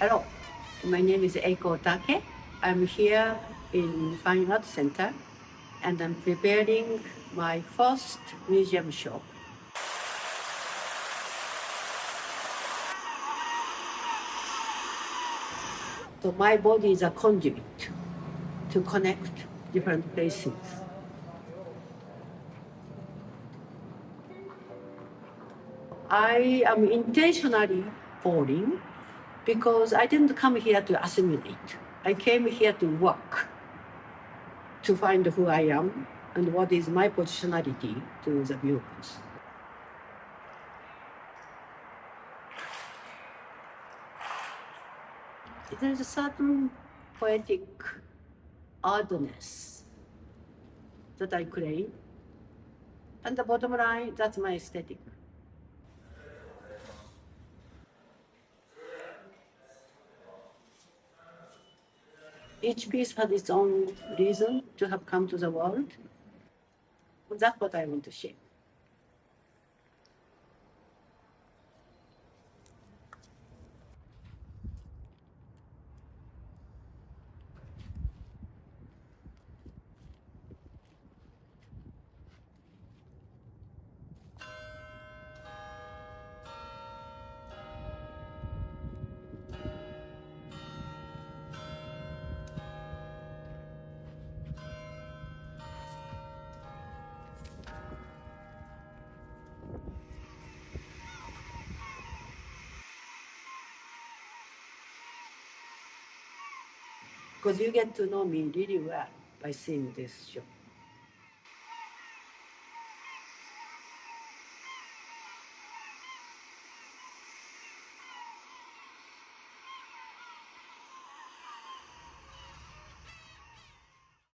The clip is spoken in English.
Hello, my name is Eiko Otake. I'm here in Fine Art Center and I'm preparing my first museum show. So my body is a conduit to connect different places. I am intentionally boring because I didn't come here to assimilate. I came here to work, to find who I am and what is my positionality to the viewers. There's a certain poetic oddness that I claim. And the bottom line, that's my aesthetic. Each piece had its own reason to have come to the world. That's what I want to share. 'Cause you get to know me really well by seeing this show.